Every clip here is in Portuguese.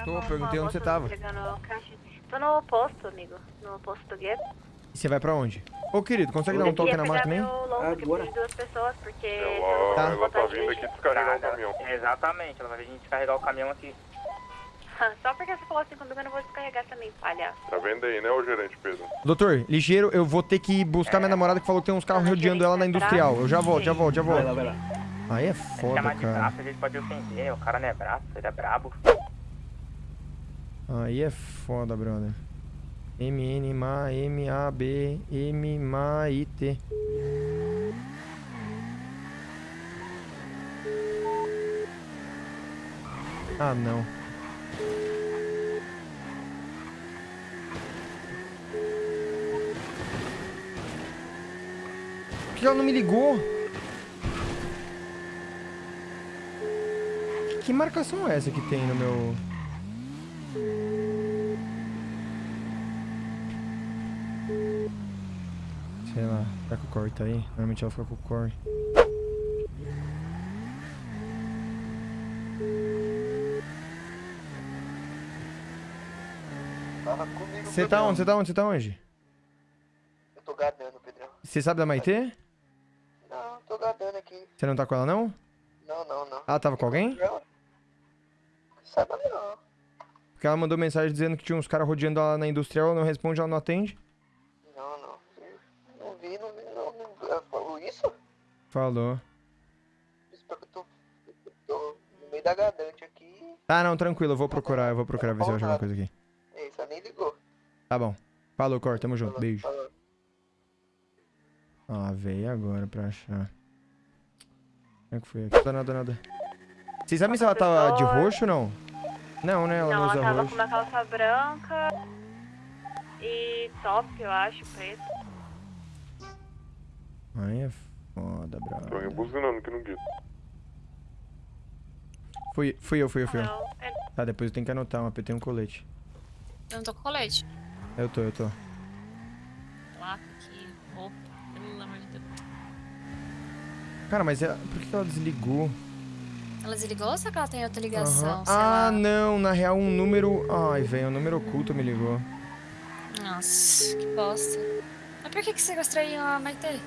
Tá Tô, bom, perguntei ó, onde você moço, tava. Tô no posto, amigo. No posto do gueto. E você vai pra onde? Ô, querido, consegue dar Eu um toque na máquina aí? Agora. de duas pessoas, porque... Ela, Tá. ela tá vindo aqui descarregar o caminhão. Exatamente, ela vai vir descarregar o caminhão aqui. Só porque você falou assim comigo, eu não vou descarregar também, palhaço. Tá vendo aí, né, o gerente Pedro? Doutor, ligeiro, eu vou ter que buscar minha namorada que falou que tem uns carros rodeando ela na industrial. Eu já volto, já volto, já Vai lá, volto. vai lá. Aí é Se foda, chamar de cara. braço, a gente pode ofender. O cara não é braço, ele é brabo. Aí é foda, brother. M N M A B M M I T. Ah, não. Por que ela não me ligou? Que marcação é essa que tem no meu... Sei lá, será que o Corey tá aí? Normalmente ela fica com o Corey. Comigo, Você tá onde? Você tá onde? Você tá onde? Eu tô gadando, Pedrão. Você sabe da Maitê? Não, tô gadando aqui. Você não tá com ela, não? Não, não, não. Ela tava com alguém? Não. Saiba não. Porque ela mandou mensagem dizendo que tinha uns caras rodeando ela na industrial, ela não responde, ela não atende. Não, não. Não vi, não vi, não. não. Ela falou isso? Falou. Eu tô, tô no meio da gadante aqui. Tá, não, tranquilo, eu vou procurar, eu vou procurar ver se eu acho alguma coisa aqui. É isso, ela nem ligou. Tá bom. Falou, Cor, tamo junto, Falou, beijo. falou. Ah, veio agora pra achar. Como é que foi aqui? Nada, nada, nada. Vocês sabem se ela tava de roxo ou não? Não, né? Ela não, Não, ela usa tava roxo. com uma calça branca e top, eu acho, preto. Aí é foda, Tô brother. buzinando aqui no gueto. Fui, fui eu, fui eu, fui eu. Não, é- Tá, depois eu tenho que anotar, mas eu tenho um colete. Eu não tô com colete. Eu tô, eu tô. Placa aqui, roupa, pelo amor de Deus. Cara, mas ela, por que ela desligou? Ela desligou ou será que ela tem outra ligação? Sei Ah, lá. não, na real um número... Ai, velho, um número oculto me ligou. Nossa, que bosta. Mas por que que sequestrou a Maitê?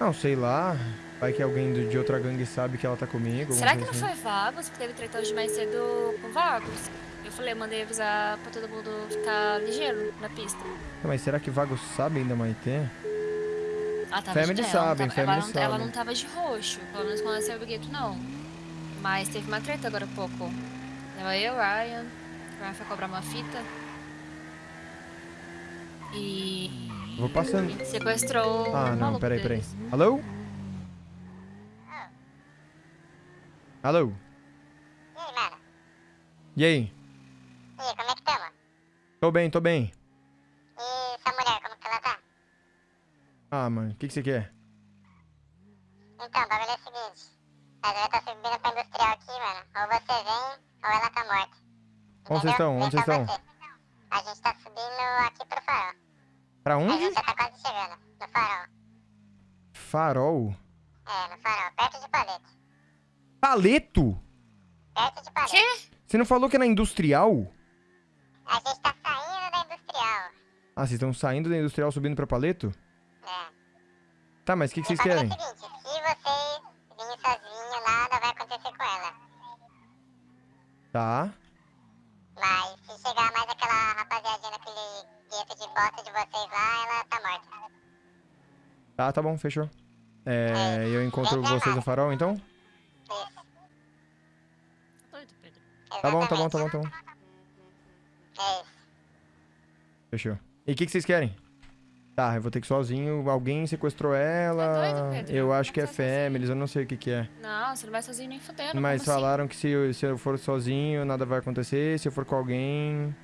Não, sei lá. Vai que alguém do- de outra gangue sabe que ela tá comigo. Será que não assim. foi Vagos? Porque teve treta hoje mais cedo com Vagos. Eu falei, mandei avisar pra todo mundo ficar ligeiro na pista. Tá, Mas será que vagos sabem da Maitê? Ela tava Family de, ela tava, ela, family não, ela sabem. não tava de roxo, pelo menos quando ela saiu do gueto, não. Mas teve uma treta agora há pouco. Tava eu, Ryan, Ryan foi cobrar uma fita. E Vou passando. sequestrou Ah, não, maluco peraí, peraí. deles. Alô? Alô? E aí, mano? E aí? E aí, como é que tamo? Tô bem, tô bem. E sua mulher, como que ela tá? Ah, mano, o que, que você quer? Então, o bagulho é o seguinte. A galera tá subindo pra industrial aqui, mano. Ou você vem, ou ela tá morta. Onde vocês estão? Onde vocês estão? você. A gente tá subindo aqui pro farol. Pra A onde? gente já tá quase chegando. No farol. Farol. É, no farol. Perto de palete. Paleto? Perto de palete. Quê? Você não falou que é na industrial? A gente tá saindo da industrial. Ah, vocês estão saindo da industrial subindo pra paleto? É. Tá, mas o que, que vocês querem? É o seguinte, se vocês virem sozinhos, nada vai acontecer com ela. Tá. Gueto de vocês lá, ela tá morta. Tá, tá bom, fechou. É, eu encontro vocês no farol, então? Isso. Tá. Tá bom, tá bom, tá bom, tá bom. É isso. Fechou. E o que, que vocês querem? Tá, eu vou ter que ir sozinho. Alguém sequestrou ela. Tá doido, Pedro? eu acho que é families, eu não sei o que, que é. Não, você não vai sozinho nem fudendo. Mas assim? falaram que se eu, se eu for sozinho, nada vai acontecer. Se eu for com alguém,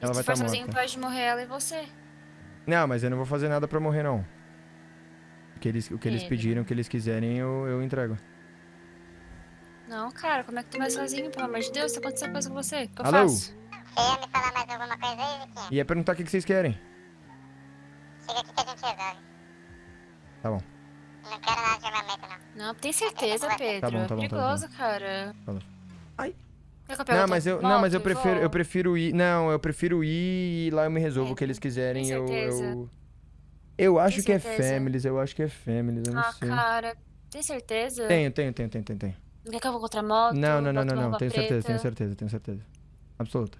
ela vai Se for estar sozinho, morta. pode morrer ela e você. Não, mas eu não vou fazer nada pra morrer, não. O que eles, o que eles Pedro. pediram, o que eles quiserem, eu, eu entrego. Não, cara, como é que tu vai sozinho, pelo amor de Deus? Se acontecer coisa com você, o que eu Alô? faço? Você ia me falar mais alguma coisa aí, Vitinho? E é perguntar o que, que vocês querem. Chega aqui que a gente resolve. Tá bom. Não quero nada de armamento, não. Não, tem certeza, Pedro. Tá bom, tá bom, tá é perigoso, cara. Quer que eu Não, mas eu, moto não, mas eu prefiro, eu prefiro ir. Não, eu prefiro ir e lá eu me resolvo É, o que eles quiserem. Eu, certeza? eu, eu acho Tem que é? Families, eu acho que é Families, eu não Ah, sei. cara, tem certeza? Tenho, tenho, tenho, tenho, tenho, tenho. Não quer que eu vou contra a moto? Não, não, não, não, não. Tenho certeza, tenho certeza, tenho certeza. Absoluta.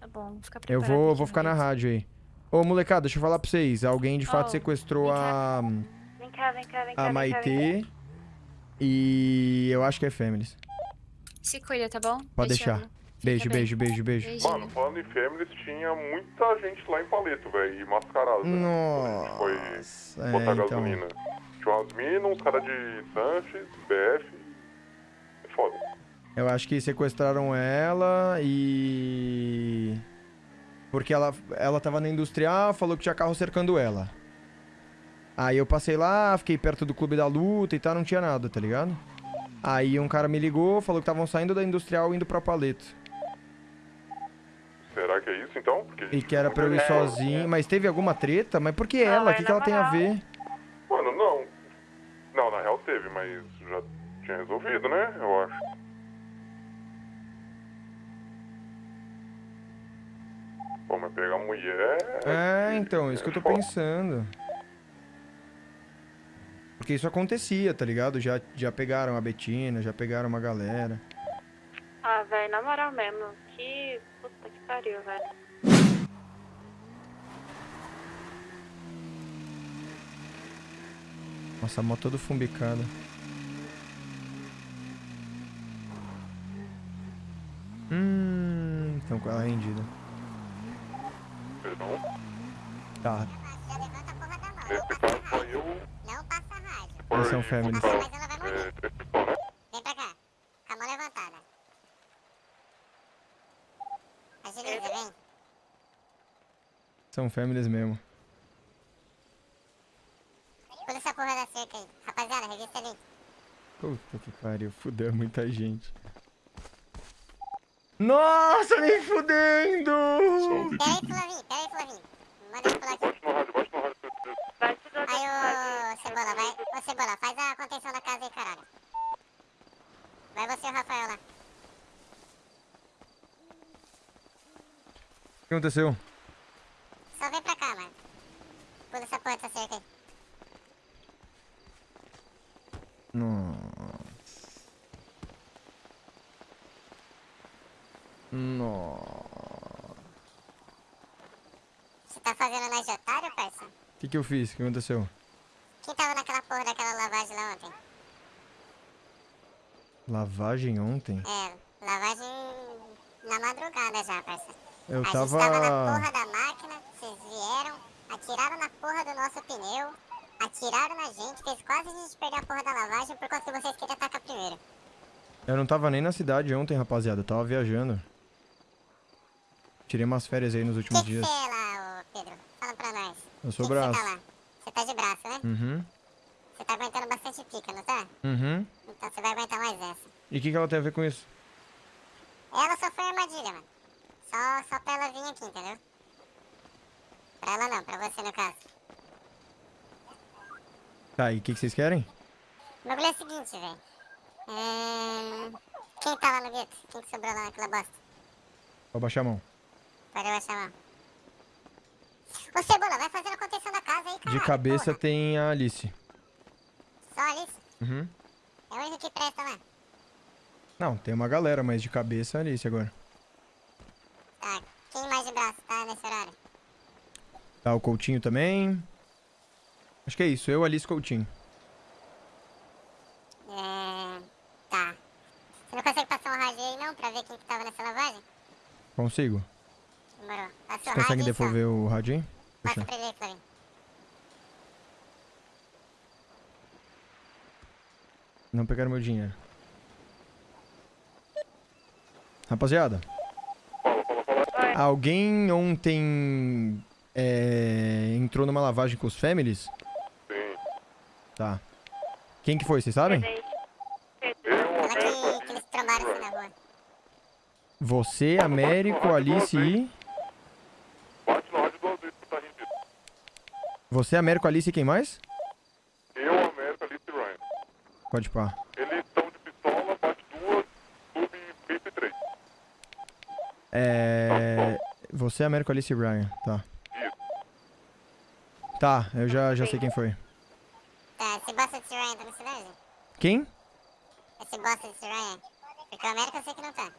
Tá bom, vou ficar Eu vou, vou ficar na rádio aí. Ô, molecada, deixa eu falar pra vocês. Alguém de fato Oh, sequestrou vem a, Vem cá, vem cá, vem cá. a vem cá, cá. Maitê. E eu acho que é Families. Se cuida, tá bom? Pode deixar. Beijo, beijo, beijo, beijo. Beijinho. Mano, falando em Families, tinha muita gente lá em Paleto, velho, e mascarado. né? Foi Nossa. botar É, então. gasolina. Tinha umas minas, uns caras de Sanches, BF. É foda. Eu acho que sequestraram ela e. Porque ela, ela tava na industrial, falou que tinha carro cercando ela. Aí eu passei lá, fiquei perto do clube da luta e tal, não tinha nada, tá ligado? Aí um cara me ligou, falou que estavam saindo da industrial indo pra Paleto. Será que é isso então? Porque E que era pra eu ir vê- sozinho. Mas teve alguma treta? Mas por que Não, ela? O é que, que ela tem a ver? Mano, não. Não, na real teve, mas já tinha resolvido, né? Eu acho. Pô, mas pegar mulher. É, então, isso que eu tô foda. pensando. Porque isso acontecia, tá ligado? Já, já pegaram a Betina, já pegaram uma galera. Ah, velho, na moral mesmo. Que puta que pariu, velho. Nossa, a moto toda fumbicada. Hum, então com ela rendida. Perdão. Tá, Já levanta a eles são families. Passa, mas ela vai morrer. é? Vem pra cá. Com a mão levantada. Agiliza, vem. São families mesmo. Pula essa porra da cerca aí. Rapaziada, revista ali. Puta que pariu, fudeu muita gente. Nossa, me fudendo! Pera aí, Flavinho, pera aí, Flavinho. Manda ele pular aqui. Cebola, faz a contenção da casa aí, caralho. Vai você e o Rafael lá. O que aconteceu? Só vem pra cá, mano. Pula essa porra dessa cerca aí. Nossa. Nossa. Você tá fazendo na de otário, parça? O que, que eu fiz? O que aconteceu? Quem tava naquela porra daquela lavagem lá ontem? Lavagem ontem? É, lavagem na madrugada já, parça. Eu a gente tava. tava na porra da máquina, vocês vieram, atiraram na porra do nosso pneu, atiraram na gente, fez quase a gente perder a porra da lavagem por conta que vocês queriam atacar primeiro. Eu não tava nem na cidade ontem, rapaziada. Eu tava viajando. Tirei umas férias aí nos últimos que que dias. você é lá, ô Pedro? Fala pra nós. Eu sou que que Você braço. tá lá? Você tá de braço, né? Uhum. Você tá aguentando bastante pica, não tá? Uhum. Então você vai aguentar mais essa. E o que, que ela tem a ver com isso? Ela só foi armadilha, mano. Só, só pra ela vir aqui, entendeu? Pra ela não, pra você no caso. Tá, e o que, que vocês querem? O bagulho é o seguinte, velho. É... Quem tá lá no gueto? Quem que sobrou lá naquela bosta? Vou baixar a mão. Pode baixar a mão. Ô Cebola, vai fazendo a contenção da casa aí, cara. De cabeça tem a Alice. Só Alice? Uhum. É o único que presta lá. Não, tem uma galera, mas de cabeça a Alice agora. Tá, quem mais de braço tá nesse horário? Tá, o Coutinho também. Acho que é isso, eu, Alice e Coutinho. É... Tá. Você não consegue passar um rádio aí não, pra ver quem que tava nessa lavagem? Consigo. Demorou. Passa o rádio conseguem aí só. devolver o rádio aí? Passa pra ele aí, Flavinho. Não pegaram meu dinheiro. Rapaziada. Alguém ontem é, entrou numa lavagem com os families? Sim. Tá. Quem que foi, vocês sabem? Gente, Fala que, que eles trombaram assim na rua. Você, Américo, Alice e... Bate no rádio duas vezes que tá rendido. Você, Américo, Alice e quem mais? Eu, América, Alice e Ryan. Pode pá. Eles estão de pistola, bate duas, sub É. Você é Américo Alice Ryan, tá. Tá, eu já, já sei quem foi. Tá, esse bosta desse Ryan tá na cidade? Quem? Esse bosta desse Ryan? Porque o América eu sei que não tá.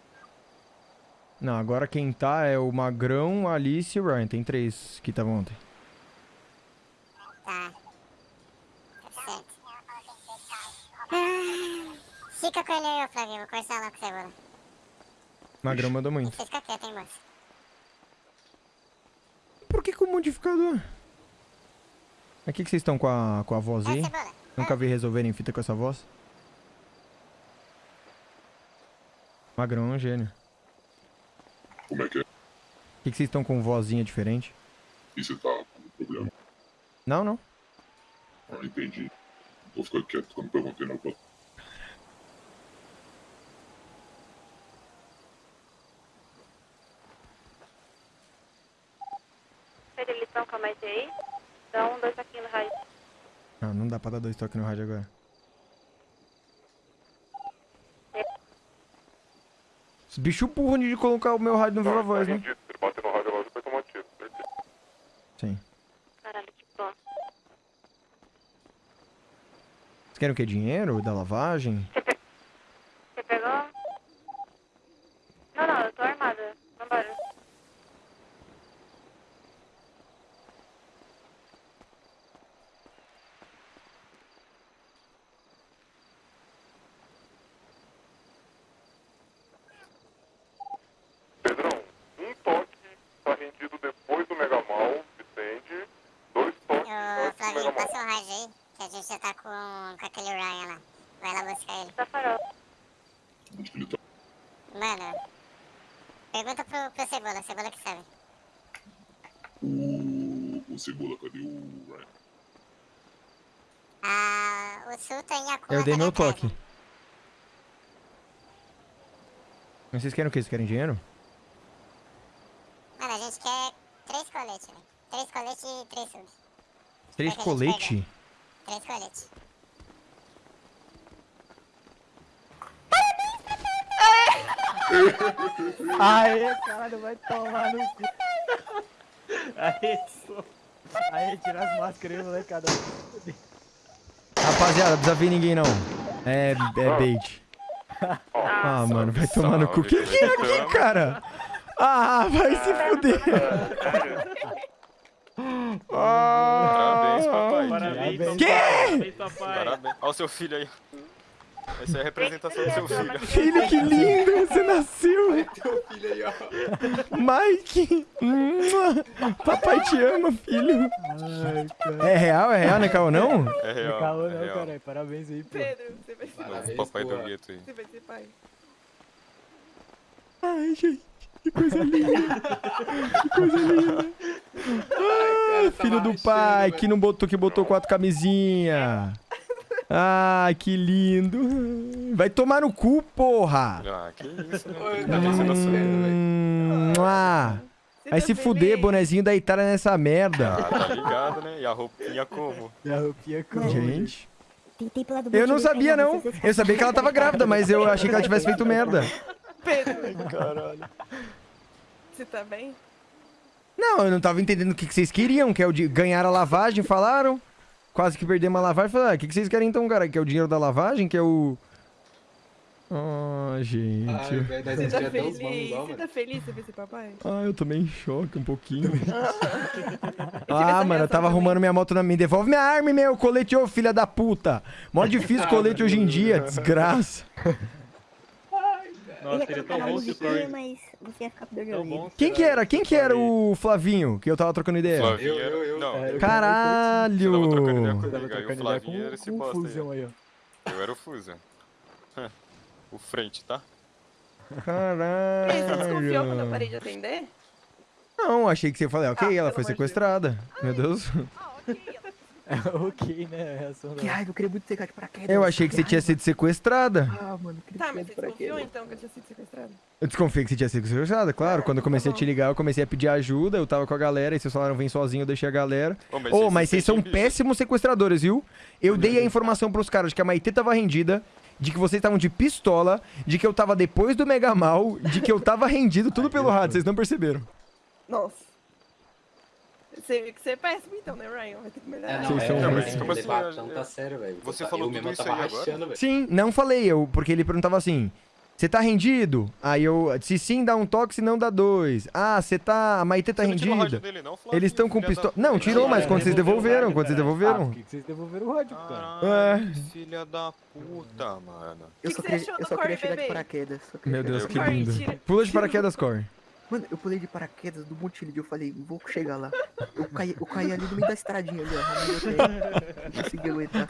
Não, agora quem tá é o Magrão, Alice e o Ryan. Tem três que estavam ontem. Tá. Tá certo. Ah, Fica com ele aí, ô Flavinho. Vou conversar lá com o Cebola. Magrão mandou muito. você fica quieto, hein, moço. Por que com o modificador? Aqui que vocês estão com a, com a voz É, aí? Nunca vi resolverem fita com essa voz? Magrão é um gênio. Como é que é? Por que, que vocês estão com vozinha diferente? E você tá com problema? Não, não. Ah, entendi. Vou ficar quieto, eu não perguntei nada pra Pedro, eles estão com a Maite aí? Dá um, dois aqui no raio. Não, não dá pra dar dois toques no rádio agora. Esse bicho burro de colocar o meu rádio no Viva Voz, né? Ele bater no rádio agora, vai tomar tiro, certeza. Sim. Caralho, que bom. Vocês querem o quê? Dinheiro? Da lavagem? Você pegou? Não, não, eu tô armada. Vambora. Pedrão, um toque tá rendido depois do Mega Mal, Vicente. Dois toques Ô, antes do Rádio aí. Que a gente já tá com, com aquele Ryan lá. Vai lá buscar ele. Tá farol. Onde que ele tá? Mano, pergunta pro, pro Cebola. Cebola que sabe. O, o Cebola, cadê o Ryan? Ah, o Sul tá em Yakuma. Eu dei tá meu toque. Mas vocês querem o quê? Vocês querem dinheiro? Mano, a gente quer três coletes, velho. Três coletes e três subs. Três Vai que a gente colete? Três coletes. Aê, cara, vai tomar no cu. Aê, só. Aê, tira as máscaras aí, molecada. Rapaziada, não precisa ver ninguém não. É, é bait. Ah, mano, vai tomar no cu. Quem que é aqui, cara? Ah, vai se fuder. Parabéns, papai. Parabéns, papai. Parabéns. Olha o seu filho aí. Essa é a representação do seu filho. Filho, que lindo, você nasceu. Mike. Mua. Papai te ama, filho. Ai. É real, é real, né, Caô, não? É real. Caô é não, real. caralho. Parabéns aí, pô. Pedro, você vai ser, Novo papai do gueto aí. você vai ser pai. Ai, gente, que coisa linda. Que coisa linda. Ah, filho do pai, que não botou, que botou quatro camisinha. Ah, que lindo. Vai tomar no cu, porra. Ah, que isso, né? Oi, Tem tá nosso- Hum, ah. Vai tá se fuder, bonezinho da Itália nessa merda. Ah, tá ligado, né? E a roupinha como? E a roupinha com... Gente. Eu não sabia, não. Eu sabia que ela tava grávida, mas eu achei que ela tivesse feito merda. Pedro, Caralho. Você tá bem? Não, eu não tava entendendo o que, que vocês queriam, que é o de ganhar a lavagem, falaram. Quase que perdemos a lavagem. Falaram, ah, o que, que vocês querem então, cara? Que é o dinheiro da lavagem, que é o... Ah, gente. Ai, velho, nós Você tá feliz? Você mano. tá feliz de ver esse papai? Ah, eu tomei em choque um pouquinho. ah, mano, eu tava reação arrumando minha moto na minha. Devolve minha arma meu colete, ô filha da puta. Mó difícil colete hoje em dia, desgraça. Nossa, ele é tão bom esse Corey. mas você ia ficar com dor de Tão bom Quem que era? Quem que era o Flavinho que eu tava trocando ideia? Flavinho Eu, era... eu, eu. Não, É, eu Caralho! Você tava trocando ideia aí o Flavinho era com, esse com bosta aí. aí, ó. Eu era o Fusion. O frente, tá? Você desconfiou quando eu Caralho. parei de atender? Não, achei que você ia falar, ok, Ah, ela foi amor de sequestrada. Meu Deus. Ah, ok. ok, né? A reação da... Que raiva, eu queria muito ter caído de paraquedas. Eu achei que você tinha sido sequestrada. Ah, mano, eu queria Tá, mas você de desconfiou então que eu tinha sido sequestrado? Eu desconfiei que você tinha sido sequestrada, claro. Quando eu comecei a te ligar, eu comecei a pedir ajuda, eu tava com a galera, e vocês falaram, vem sozinho, eu deixei a galera. Ô, Ô, mas vocês são sentem bicho. péssimos sequestradores, viu? Eu dei a informação pros caras de que a Maitê tava rendida, de que vocês estavam de pistola, de que eu tava depois do Mega Mal, de que eu tava rendido, tudo pelo rádio, vocês não perceberam. Nossa. Você, você é péssimo então, né, Ryan? Vai ter que melhorar. É, não, Vocês é, são é, é, Como assim, levar é, é, tá sério, velho. você Eu falou mesmo tudo isso tava aí agora? velho. Sim, não falei eu, porque ele perguntava assim: você tá rendido? Aí eu, se sim, dá um toque, se não dá dois. Ah, você tá. A Maitê tá rendida. dele, não, Eles estão com da pistola. puta? Não, tirou, mas quando vocês devolveram, quando vocês Ah, devolveram. por que que vocês devolveram o rádio, cara? É. filha da puta, mano. Eu que só você queria, chegar de paraquedas. Meu Deus, de que lindo. Pula de paraquedas, Corey. Mano, eu pulei de paraquedas do Montilho. Eu falei, vou chegar lá. Eu caí, eu caí ali no meio da estradinha ali, ó. consegui aguentar.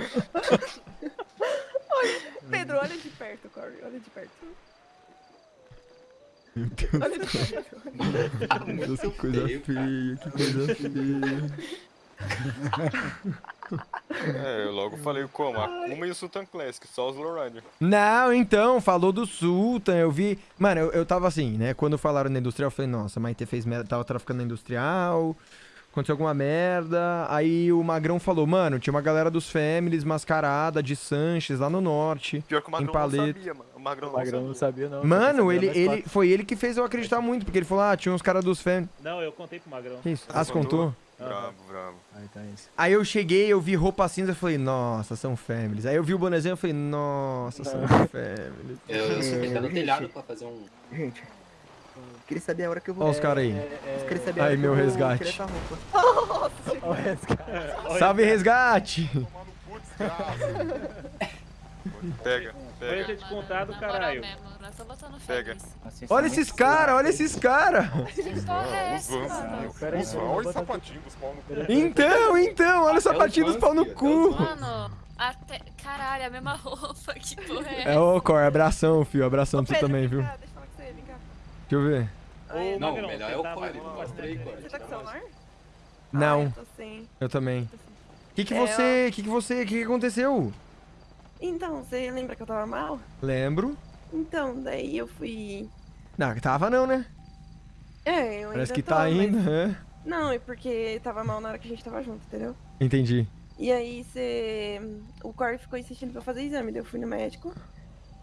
Pedro, olha de perto, Corey. Olha de perto. Meu Deus. Olha de perto. Meu Deus, que coisa feia, que coisa feia. É, eu logo falei como? A Kuma e o Sultan Classic, só os Lowrider. Não, então, falou do Sultan, eu vi. Mano, eu, eu tava assim, né? Quando falaram na industrial, eu falei, nossa, Maite fez merda, tava traficando na industrial. Aconteceu alguma merda. Aí o Magrão falou, mano, tinha uma galera dos Families mascarada de Sanches lá no norte. Pior que o Magrão não Paleta. sabia, mano. O Magrão O não Magrão não sabia. sabia, não. Mano, sabia ele, ele, quatro. foi ele que fez eu acreditar muito, porque ele falou, ah, tinha uns caras dos Families. Não, eu contei pro Magrão. Isso? Ah, você contou? Bravo, bravo. Ah, então é isso. Aí eu cheguei, eu vi roupa cinza, eu falei, nossa, são Families. Aí eu vi o bonezinho, eu falei, nossa, são Families. Eu, eu subi até no É, telhado pra fazer um... Gente, queria saber a hora que eu vou. Olha os caras aí. É, saber a Aí, meu resgate. o resgate. Salve, resgate! No cu, desgraça. Pega, Foi eu ter te contado, caralho. Pega. Assim, Olha esses caras, olha esses caras! É olha os botar- sapatinhos dos pau no cu. Então, então, olha o sapatinho os dos pau no cu. Mano, até. Caralho, a mesma roupa, que porra é É, ô, Cor, abração, filho, abração pra você Pedro, também, viu? cá, Deixa eu falar com você, vem cá. Deixa eu ver. Ô, Não, melhor é o com- mostra aí, Core. Você tá com o celular? Não, eu também. O que que É, você, que que você, que que aconteceu? Então, você lembra que eu tava mal? Lembro. Então, daí eu fui. Não, que tava não, né? É, eu Parece que tô, tá mas- ainda, é. Não, é porque tava mal na hora que a gente tava junto, entendeu? Entendi. E aí você. O Corey ficou insistindo pra eu fazer exame, daí eu fui no médico.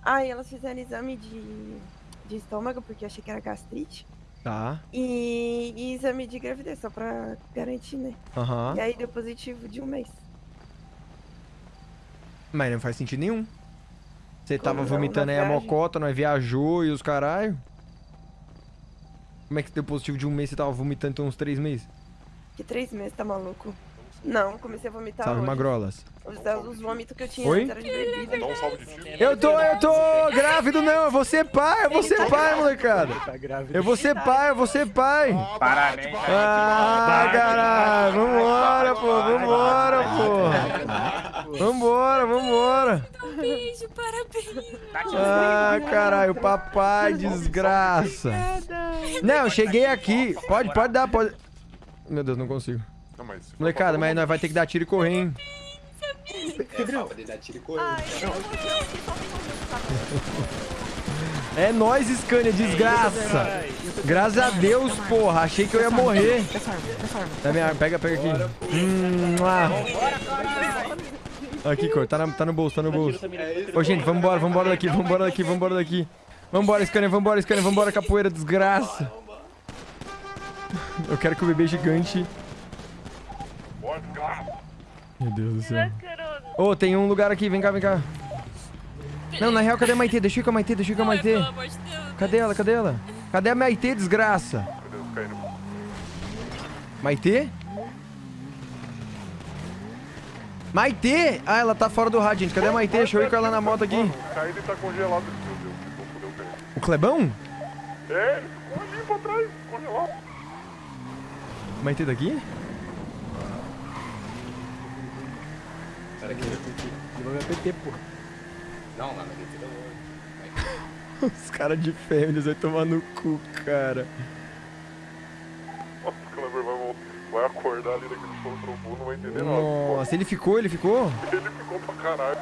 Aí elas fizeram exame de, de estômago, porque eu achei que era gastrite. Tá. E, e exame de gravidez, só pra garantir, né? Aham. E aí deu positivo de um mês. Mas não faz sentido nenhum. Você Como tava vomitando aí a viagem? mocota, nós viajou e os caralho. Como é que deu positivo de um mês você tava vomitando então uns três meses? Que três meses, tá maluco? Não, comecei a vomitar Salve, hoje. magrolas. Os, os vômitos que eu tinha Oi? antes era de bebida. Dá um salve de tiro. Eu tô, eu tô grávido não, eu vou ser pai, eu vou ser pai, molecada. Tá. Eu vou ser pai, eu vou ser pai. Parabéns, Ah, caralho, vambora, pô, vambora, pô. Vambora, vambora. Um beijo, parabéns. Ah, caralho, papai, desgraça. Não, eu cheguei aqui. Pode, pode dar, pode. Meu Deus, não consigo. Não, mas Molecada, mas nós vai ter que dar tiro e correr, hein? É e correr. É nóis, Scania, desgraça. Graças a Deus, porra. Achei que eu ia morrer. Arma, pega, pega aqui. Hum, lá. Aqui, cor, tá, na- tá no bolso, tá no bolso. Ô, gente, vambora, vambora daqui, vambora daqui, vambora daqui. Vambora, Scania, vambora, Scania, vambora, capoeira, desgraça. Eu quero que o bebê gigante... Meu Deus do céu. Ô, tem um lugar aqui, vem cá, vem cá. Não, na real, cadê a Maitê? Deixa eu ir com a Maitê, deixa eu ir com a Ai, Maitê. Cadê ela, cadê ela? Cadê a Maitê, desgraça? Maitê? Maitê! Ah, ela tá fora do rádio, gente. Cadê a Maitê? Deixa eu ir com ela na moto aqui. Mano, o Caído tá congelado. Meu Deus, vou foder o Caído. O Clebão? É, ele ficou ali pra trás, congelado. Maitê daqui? Pera que Ele vai PT, pô. Não, lá na guerra eu Os caras de fêmeas vai tomar no cu, cara. Nossa, o Kleber vai, vol- vai acordar ali daquele som trombone, não vai entender nada. Nossa, ele ficou, ele ficou? Ele ficou pra caralho.